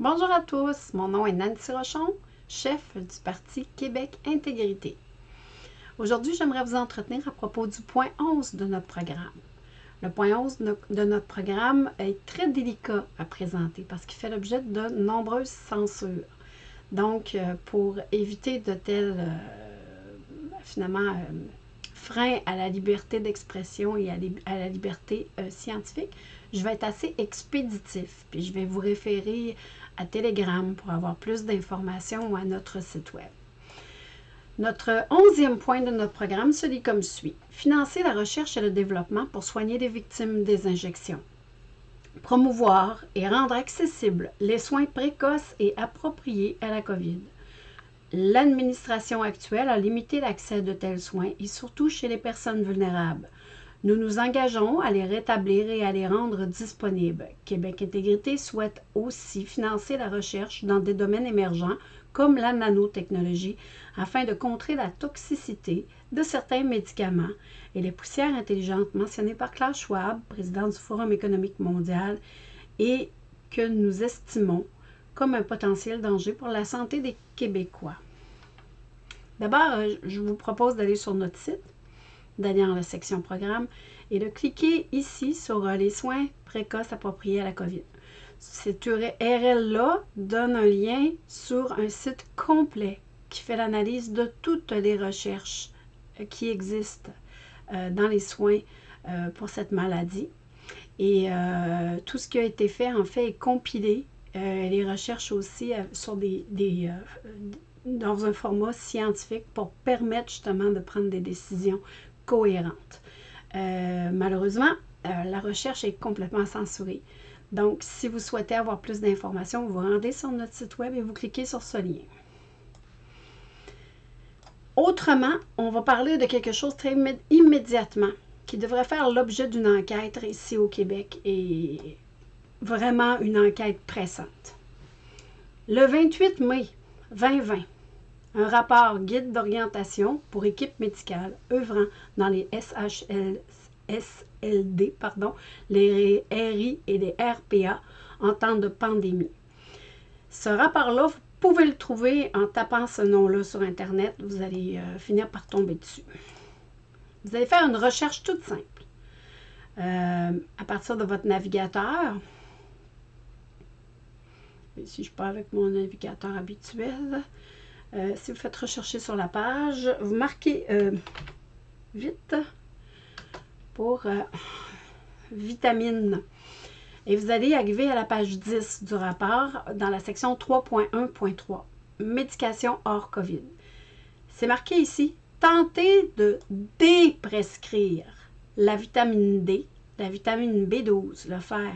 Bonjour à tous, mon nom est Nancy Rochon, chef du Parti Québec Intégrité. Aujourd'hui, j'aimerais vous entretenir à propos du point 11 de notre programme. Le point 11 de notre programme est très délicat à présenter parce qu'il fait l'objet de nombreuses censures. Donc, euh, pour éviter de tels, euh, finalement, euh, freins à la liberté d'expression et à, la liberté scientifique, je vais être assez expéditif. Puis je vais vous référer à Telegram pour avoir plus d'informations ou à notre site web. Notre onzième point de notre programme se dit comme suit. Financer la recherche et le développement pour soigner les victimes des injections. Promouvoir et rendre accessibles les soins précoces et appropriés à la COVID. L'administration actuelle a limité l'accès de tels soins et surtout chez les personnes vulnérables. Nous nous engageons à les rétablir et à les rendre disponibles. Québec Intégrité souhaite aussi financer la recherche dans des domaines émergents comme la nanotechnologie afin de contrer la toxicité de certains médicaments et les poussières intelligentes mentionnées par Klaus Schwab, président du Forum économique mondial, et que nous estimons comme un potentiel danger pour la santé des Québécois. D'abord, euh, je vous propose d'aller sur notre site d'aller dans la section programme et de cliquer ici sur euh, les soins précoces appropriés à la COVID. Cette URL-là donne un lien sur un site complet qui fait l'analyse de toutes les recherches euh, qui existent euh, dans les soins pour cette maladie. Et tout ce qui a été fait, en fait, est compilé. les recherches aussi sur des, dans un format scientifique pour permettre justement de prendre des décisions cohérente. Euh, malheureusement, euh, la recherche est complètement censurée. Donc, si vous souhaitez avoir plus d'informations, vous vous rendez sur notre site web et vous cliquez sur ce lien. Autrement, on va parler de quelque chose très immédiatement qui devrait faire l'objet d'une enquête ici au Québec et vraiment une enquête pressante. Le 28 mai 2020, un rapport guide d'orientation pour équipes médicales œuvrant dans les SHL, SLD, pardon, les RI et les RPA en temps de pandémie. Ce rapport-là, vous pouvez le trouver en tapant ce nom-là sur Internet. Vous allez euh, finir par tomber dessus. Vous allez faire une recherche toute simple. Euh, à partir de votre navigateur, si je pars avec mon navigateur habituel, euh, si vous faites rechercher sur la page, vous marquez euh, vite pour euh, vitamine. Et vous allez arriver à la page 10 du rapport dans la section 3.1.3, médication hors COVID. C'est marqué ici, tentez de déprescrire la vitamine D, la vitamine B12, le fer,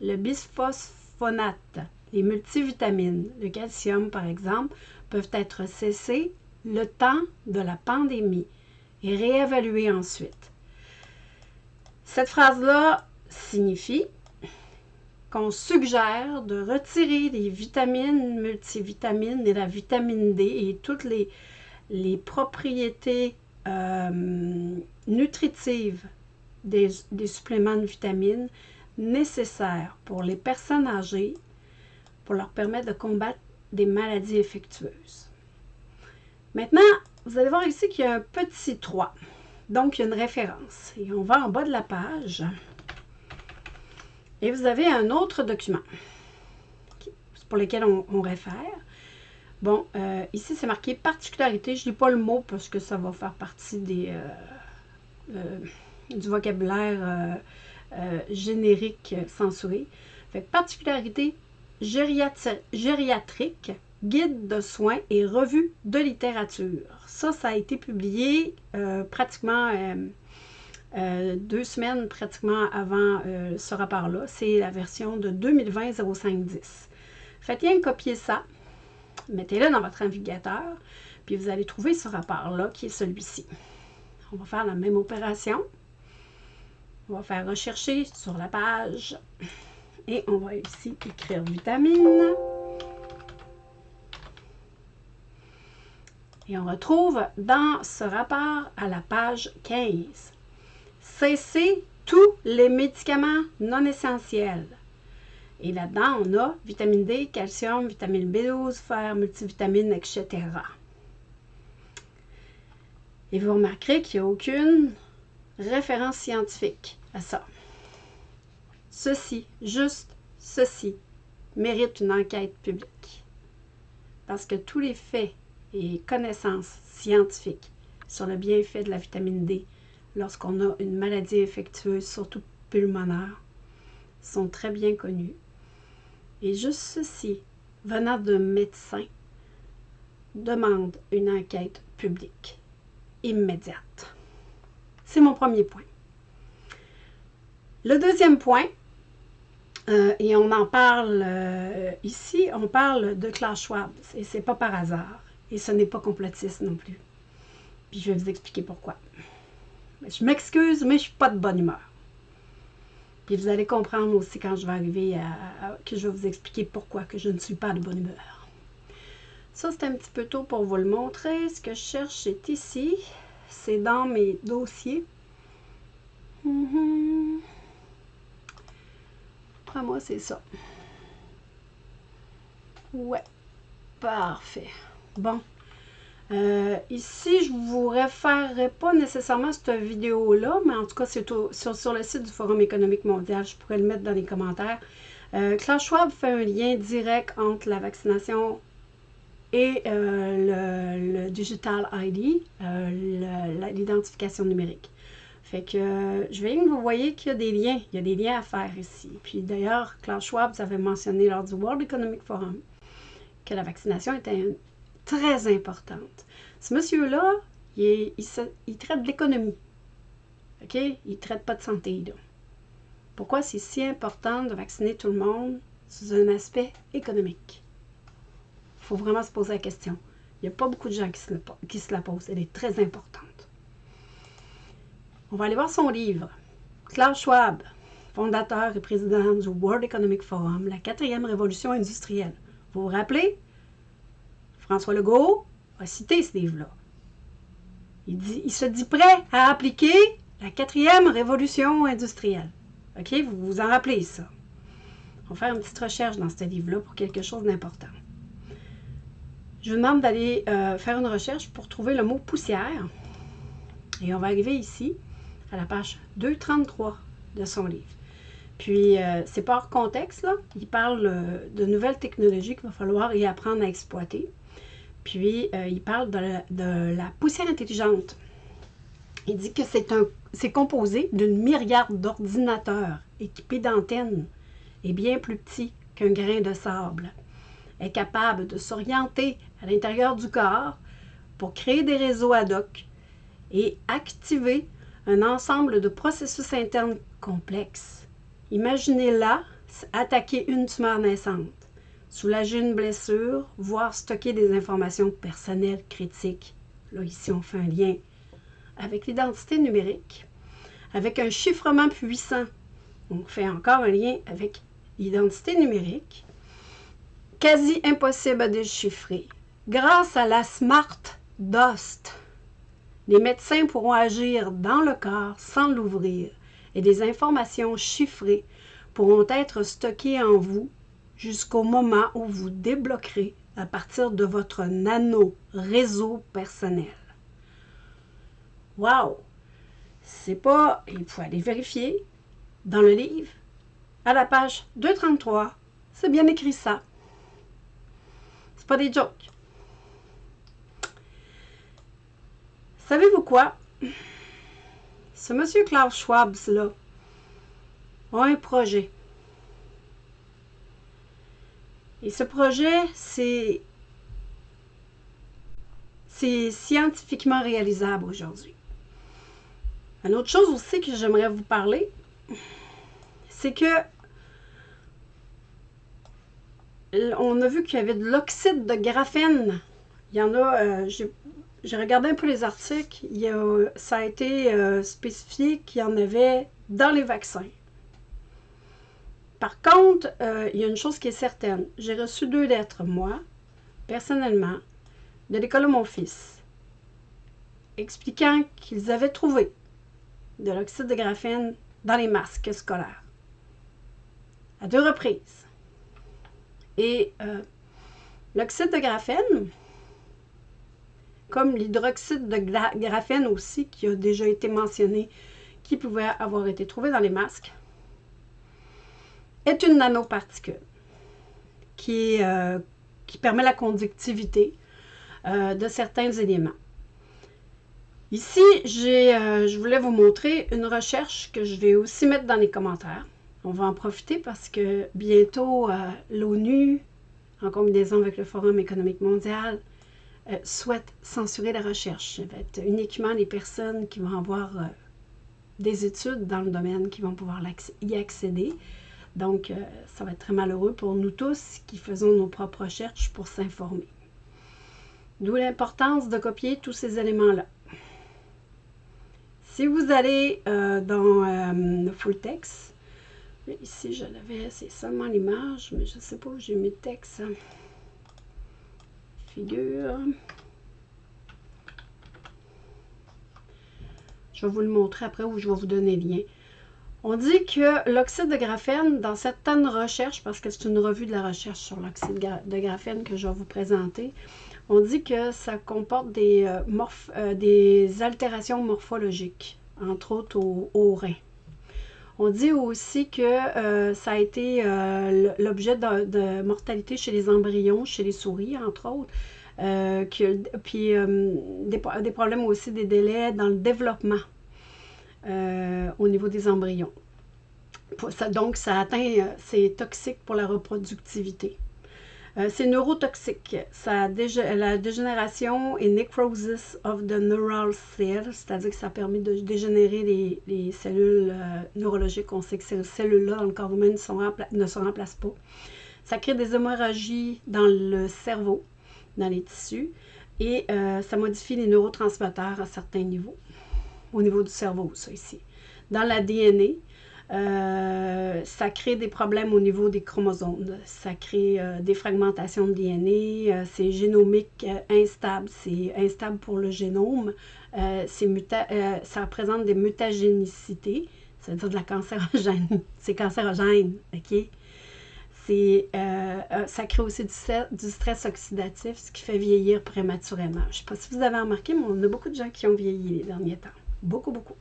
le bisphosphonate, les multivitamines, le calcium par exemple, peuvent être cessés le temps de la pandémie et réévalués ensuite. Cette phrase-là signifie qu'on suggère de retirer les vitamines, multivitamines et la vitamine D et toutes les, propriétés euh, nutritives des suppléments de vitamines nécessaires pour les personnes âgées pour leur permettre de combattre des maladies infectieuses. Maintenant, vous allez voir ici qu'il y a un petit 3. Donc, il y a une référence. Et on va en bas de la page. Et vous avez un autre document pour lequel on, réfère. Bon, euh, ici, c'est marqué particularité. Je ne lis pas le mot parce que ça va faire partie des, euh, euh, du vocabulaire générique censuré. Fait particularité gériatrique, guide de soins et revue de littérature. Ça, ça a été publié euh, pratiquement euh, euh, deux semaines pratiquement avant ce rapport-là. C'est la version de 2020-0510. Faites bien copier ça, mettez-le dans votre navigateur, puis vous allez trouver ce rapport-là qui est celui-ci. On va faire la même opération. On va faire rechercher sur la page et on va ici écrire vitamine. Et on retrouve dans ce rapport à la page 15. Cessez tous les médicaments non essentiels. Et là-dedans, on a vitamine D, calcium, vitamine B12, fer, multivitamines, etc. Et vous remarquerez qu'il n'y a aucune référence scientifique à ça. Ceci, juste ceci, mérite une enquête publique. Parce que tous les faits et connaissances scientifiques sur le bienfait de la vitamine D lorsqu'on a une maladie infectieuse, surtout pulmonaire, sont très bien connus. Et juste ceci, venant d'un médecin, demande une enquête publique immédiate. C'est mon premier point. Le deuxième point, euh, et on en parle euh, ici, on parle de Klaus Schwab, et c'est pas par hasard, et ce n'est pas complotiste non plus. Puis je vais vous expliquer pourquoi. Je m'excuse, mais je suis pas de bonne humeur. Puis vous allez comprendre aussi quand je vais arriver à, que je vais vous expliquer pourquoi que je ne suis pas de bonne humeur. Ça, c'est un petit peu tôt pour vous le montrer. Ce que je cherche, c'est ici. C'est dans mes dossiers. Mm moi, c'est ça. Ouais. Parfait. Bon. Euh, ici, je ne vous référerai pas nécessairement cette vidéo-là, mais en tout cas, c'est sur, sur, le site du Forum économique mondial. Je pourrais le mettre dans les commentaires. Euh, Klaus Schwab fait un lien direct entre la vaccination et euh, le, Digital ID, euh, l'identification numérique. Fait que je vais que vous voyez qu'il y a des liens, il y a des liens à faire ici. Puis d'ailleurs, Klaus Schwab, avez mentionné lors du World Economic Forum que la vaccination était très importante. Ce monsieur-là, il, traite de l'économie. OK? Il ne traite pas de santé. Pourquoi c'est si important de vacciner tout le monde sous un aspect économique? Il faut vraiment se poser la question. Il n'y a pas beaucoup de gens qui se, qui se la posent. Elle est très importante. On va aller voir son livre. Klaus Schwab, fondateur et président du World Economic Forum, la quatrième révolution industrielle. Vous vous rappelez? François Legault a cité ce livre-là. Il, se dit prêt à appliquer la quatrième révolution industrielle. OK? Vous vous en rappelez ça? On va faire une petite recherche dans ce livre-là pour quelque chose d'important. Je vous demande d'aller euh, faire une recherche pour trouver le mot poussière. Et on va arriver ici, à la page 233 de son livre. Puis, euh, c'est pas hors contexte, là. Il parle euh, de nouvelles technologies qu'il va falloir y apprendre à exploiter. Puis, euh, il parle de la, poussière intelligente. Il dit que c'est composé d'une myriade d'ordinateurs équipés d'antennes et bien plus petits qu'un grain de sable. Est capable de s'orienter à l'intérieur du corps pour créer des réseaux ad hoc et activer un ensemble de processus internes complexes. Imaginez là attaquer une tumeur naissante soulager une blessure, voire stocker des informations personnelles critiques. Là, ici, on fait un lien avec l'identité numérique, avec un chiffrement puissant. On fait encore un lien avec l'identité numérique, quasi impossible à déchiffrer. Grâce à la Smart Dust, les médecins pourront agir dans le corps sans l'ouvrir et des informations chiffrées pourront être stockées en vous jusqu'au moment où vous débloquerez à partir de votre nano réseau personnel. Wow! C'est pas, il faut aller vérifier dans le livre, à la page 233, c'est bien écrit ça. C'est pas des jokes. Savez-vous quoi? Ce monsieur Klaus Schwab, là, a un projet. Et ce projet, c'est c'est scientifiquement réalisable aujourd'hui. Une autre chose aussi que j'aimerais vous parler, c'est que on a vu qu'il y avait de l'oxyde de graphène. Il y en a, euh, regardé un peu les articles, il y a, ça a été euh, spécifié qu'il y en avait dans les vaccins. Par contre, euh, il y a une chose qui est certaine. J'ai reçu deux lettres, moi, personnellement, de l'école de mon fils, expliquant qu'ils avaient trouvé de l'oxyde de graphène dans les masques scolaires. À deux reprises. Et euh, l'oxyde de graphène, comme l'hydroxyde de graphène aussi, qui a déjà été mentionné, qui pouvait avoir été trouvé dans les masques, est une nanoparticule qui, euh, permet la conductivité euh, de certains éléments. Ici, euh, je voulais vous montrer une recherche que je vais aussi mettre dans les commentaires. On va en profiter parce que bientôt, l'ONU, en combinaison avec le Forum économique mondial, souhaite censurer la recherche. Ça va être uniquement les personnes qui vont avoir des études dans le domaine qui vont pouvoir y accéder. Donc, euh, ça va être très malheureux pour nous tous qui faisons nos propres recherches pour s'informer. D'où l'importance de copier tous ces éléments-là. Si vous allez euh, dans le euh, full text, ici je l'avais, c'est seulement l'image, mais je ne sais pas où j'ai mis le texte. Je vais vous le montrer après ou je vais vous donner le lien. On dit que l'oxyde de graphène, dans certaines recherches, parce que c'est une revue de la recherche sur l'oxyde de graphène que je vais vous présenter, on dit que ça comporte des, euh, euh, des altérations morphologiques, entre autres au, rein. On dit aussi que euh, ça a été l'objet de, mortalité chez les embryons, chez les souris, entre autres. puis des, problèmes aussi des délais dans le développement euh, au niveau des embryons. donc, ça atteint, euh, c'est toxique pour la reproductivité. Euh, c'est neurotoxique. Ça la dégénération et necrosis of the neural cells, c'est-à-dire que ça permet de dégénérer les, cellules neurologiques. On sait que ces cellules-là, dans le corps humain, ne se remplacent pas. Ça crée des hémorragies dans le cerveau, dans les tissus, et ça modifie les neurotransmetteurs à certains niveaux au niveau du cerveau, ça ici. Dans la DNA, euh, ça crée des problèmes au niveau des chromosomes. Ça crée euh, des fragmentations de DNA. Euh, c'est génomique instable. C'est instable pour le génome. ça représente des mutagénicités. Ça veut dire de la cancérogène. c'est cancérogène, OK? ça crée aussi du, du, stress oxydatif, ce qui fait vieillir prématurément. Je ne sais pas si vous avez remarqué, mais on a beaucoup de gens qui ont vieilli les derniers temps. Beaucoup, beaucoup.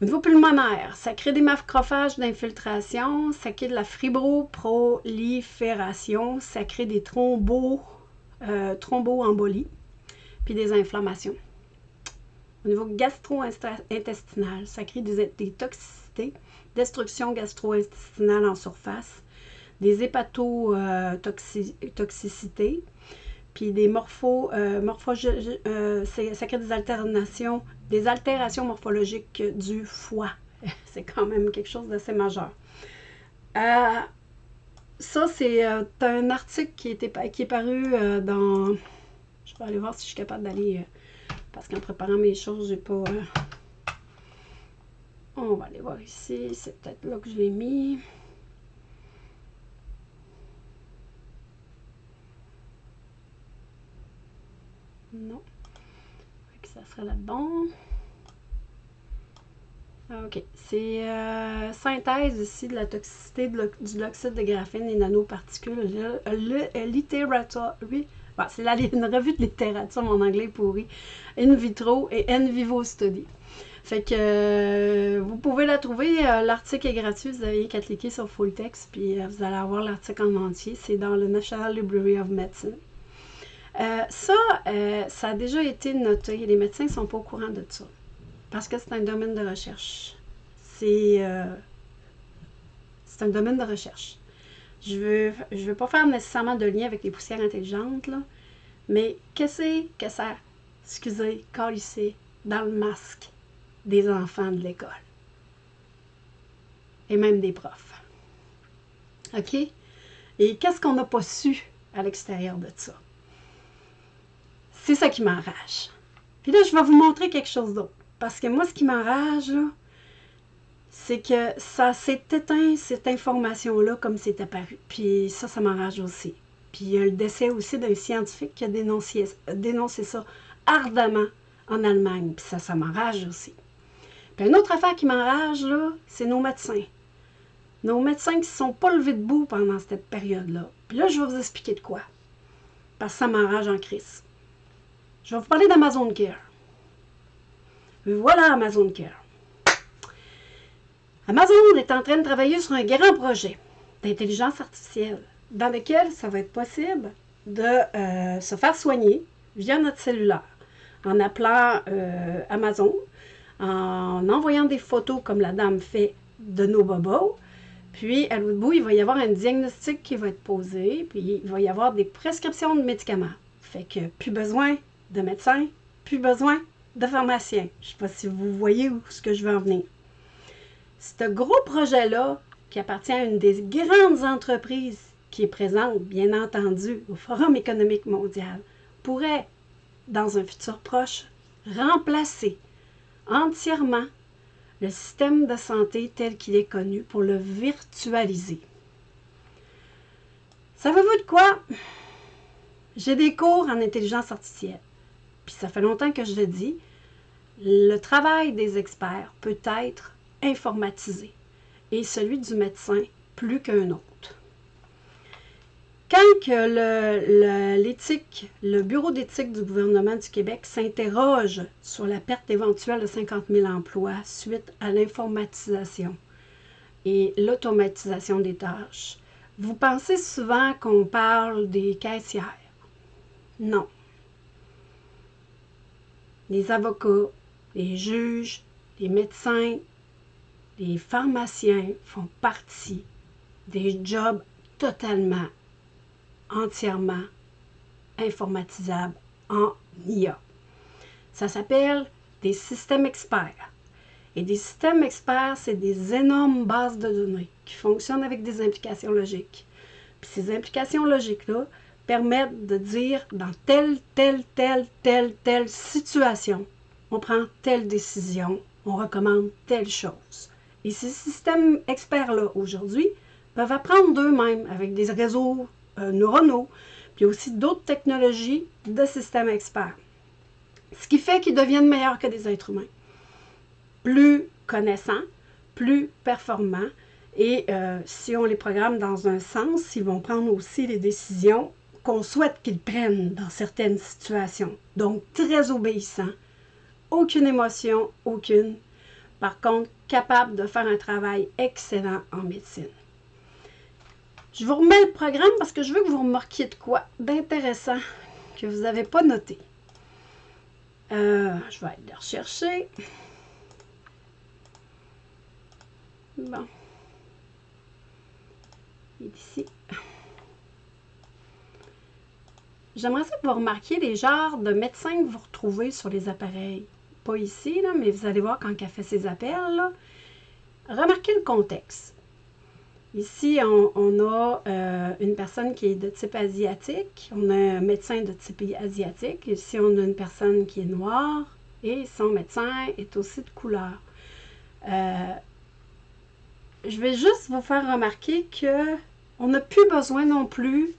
Au niveau pulmonaire, ça crée des macrophages d'infiltration, ça crée de la fibroprolifération, ça crée des thrombos, euh, thromboembolies, puis des inflammations. Au niveau gastro-intestinal, ça crée des, des toxicités, destruction gastro-intestinale en surface, des hépatotoxicités, puis des morphos, euh, morpho, euh, ça crée des alternations, des altérations morphologiques du foie. c'est quand même quelque chose d'assez majeur. Euh, ça, c'est un article qui, était, qui est paru dans... Je vais aller voir si je suis capable d'aller... parce qu'en préparant mes choses, j'ai pas... On va aller voir ici. C'est peut-être là que je l'ai mis. Non. Ça serait là-dedans. Ah, OK. C'est euh, synthèse ici de la toxicité de du de graphène et nanoparticules. Le, le, littérature. Oui. c'est une revue de littérature, mon anglais pourri. In vitro et in vivo study. Fait que euh, vous pouvez la trouver. Euh, l'article est gratuit. Vous avez qu'à cliquer sur Full Text, puis vous allez avoir l'article en entier. C'est dans le National Library of Medicine. Euh, ça, euh, ça a déjà été noté. Les médecins ne sont pas au courant de ça. Parce que c'est un domaine de recherche. C'est euh, un domaine de recherche. Je ne veux, je veux pas faire nécessairement de lien avec les poussières intelligentes, là, mais qu'est-ce que ça, excusez, ici dans le masque des enfants de l'école? Et même des profs. OK? Et qu'est-ce qu'on n'a pas su à l'extérieur de ça? C'est ça qui m'enrage. Puis là, je vais vous montrer quelque chose d'autre. Parce que moi, ce qui m'enrage, c'est que ça s'est éteint, cette information-là, comme c'est apparu. Puis ça, ça m'enrage aussi. Puis il y a le décès aussi d'un scientifique qui a dénoncé, dénoncé ça ardemment en Allemagne. Puis ça, ça m'enrage aussi. Puis une autre affaire qui m'enrage, là, c'est nos médecins. nos médecins qui ne se sont pas levés debout pendant cette période-là. Puis là, je vais vous expliquer de quoi. Parce que ça m'enrage en crise. Je vais vous parler d'Amazon Care. Voilà Amazon Care. Amazon est en train de travailler sur un grand projet d'intelligence artificielle dans lequel ça va être possible de euh, se faire soigner via notre cellulaire en appelant euh, Amazon, en envoyant des photos comme la dame fait de nos bobos. Puis, à l'autre bout, il va y avoir un diagnostic qui va être posé, puis il va y avoir des prescriptions de médicaments. Fait que plus besoin de médecins, plus besoin de pharmaciens. Je ne sais pas si vous voyez où ce que je veux en venir. Ce gros projet-là, qui appartient à une des grandes entreprises qui est présente, bien entendu, au Forum économique mondial, pourrait, dans un futur proche, remplacer entièrement le système de santé tel qu'il est connu pour le virtualiser. Savez-vous de quoi? J'ai des cours en intelligence artificielle. Puis ça fait longtemps que je le dis. Le travail des experts peut être informatisé et celui du médecin plus qu'un autre. Quand l'éthique, le, Bureau d'éthique du gouvernement du Québec s'interroge sur la perte éventuelle de 50 000 emplois suite à l'informatisation et l'automatisation des tâches, vous pensez souvent qu'on parle des caissières. Non. Les avocats, les juges, les médecins, les pharmaciens font partie des jobs totalement entièrement informatisable en IA. Ça s'appelle des systèmes experts. Et des systèmes experts, c'est des énormes bases de données qui fonctionnent avec des implications logiques. Puis ces implications logiques-là permettent de dire dans telle, telle, telle, telle, telle situation, on prend telle décision, on recommande telle chose. Et ces systèmes experts-là, aujourd'hui, peuvent apprendre d'eux-mêmes avec des réseaux euh, neuronaux, puis aussi d'autres technologies de systèmes experts. Ce qui fait qu'ils deviennent meilleurs que des êtres humains. Plus connaissants, plus performants, et euh, si on les programme dans un sens, ils vont prendre aussi les décisions qu'on souhaite qu'ils prennent dans certaines situations. Donc, très obéissants, aucune émotion, aucune. Par contre, capable de faire un travail excellent en médecine. Je vous remets le programme parce que je veux que vous remarquiez de quoi d'intéressant que vous n'avez pas noté. Euh, je vais aller le rechercher. Bon. Il ici. J'aimerais que vous remarquiez les genres de médecins que vous retrouvez sur les appareils. Pas ici, là, mais vous allez voir quand elle fait ses appels. Remarquez le contexte. Ici, on, a euh, une personne qui est de type asiatique, on a un médecin de type asiatique. Ici, on a une personne qui est noire et son médecin est aussi de couleur. Euh, je vais juste vous faire remarquer que on n'a plus besoin non plus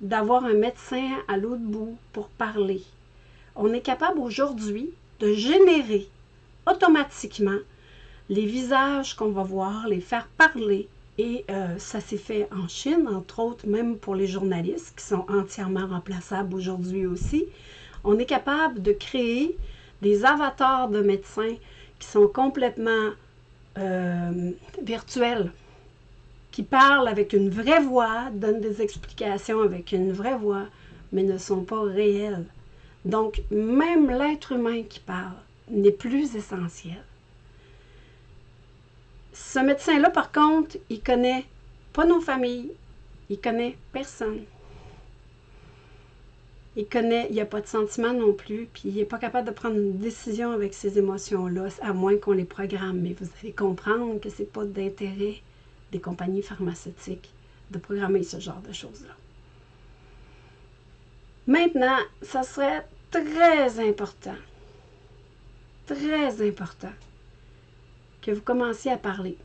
d'avoir un médecin à l'autre bout pour parler. On est capable aujourd'hui de générer automatiquement les visages qu'on va voir, les faire parler et euh, ça s'est fait en Chine, entre autres, même pour les journalistes qui sont entièrement remplaçables aujourd'hui aussi. On est capable de créer des avatars de médecins qui sont complètement euh, virtuels, qui parlent avec une vraie voix, donnent des explications avec une vraie voix, mais ne sont pas réels. Donc, même l'être humain qui parle n'est plus essentiel. Ce médecin-là, par contre, il connaît pas nos familles, il connaît personne. Il connaît, il n'y a pas de sentiment non plus, puis il n'est pas capable de prendre une décision avec ces émotions-là, à moins qu'on les programme. Mais vous allez comprendre que ce n'est pas d'intérêt des compagnies pharmaceutiques de programmer ce genre de choses-là. Maintenant, ça serait très important, très important que vous commenciez à parler,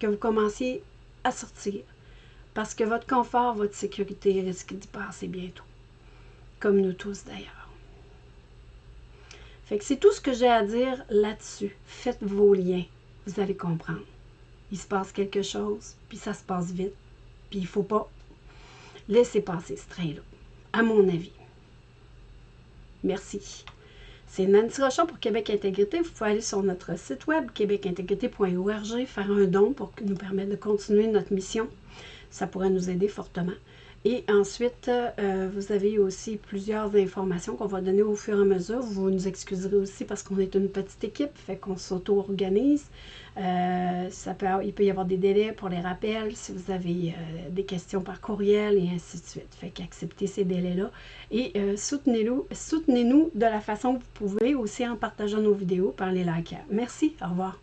que vous commenciez à sortir, parce que votre confort, votre sécurité risque d'y passer bientôt, comme nous tous d'ailleurs. Fait que c'est tout ce que j'ai à dire là-dessus. Faites vos liens, vous allez comprendre. Il se passe quelque chose, puis ça se passe vite, puis il faut pas laisser passer ce train-là, à mon avis. Merci. C'est Nancy Rochon pour Québec Intégrité. Vous pouvez aller sur notre site web québecintégrité.org, faire un don pour nous permettre de continuer notre mission. Ça pourrait nous aider fortement. Et ensuite, euh, vous avez aussi plusieurs informations qu'on va donner au fur et à mesure. Vous nous excuserez aussi parce qu'on est une petite équipe, fait qu'on s'auto-organise. Euh, il peut y avoir des délais pour les rappels si vous avez euh, des questions par courriel et ainsi de suite. Fait qu'acceptez ces délais-là. Et soutenez-nous soutenez de la façon que vous pouvez, aussi en partageant nos vidéos par les likes. Merci, au revoir.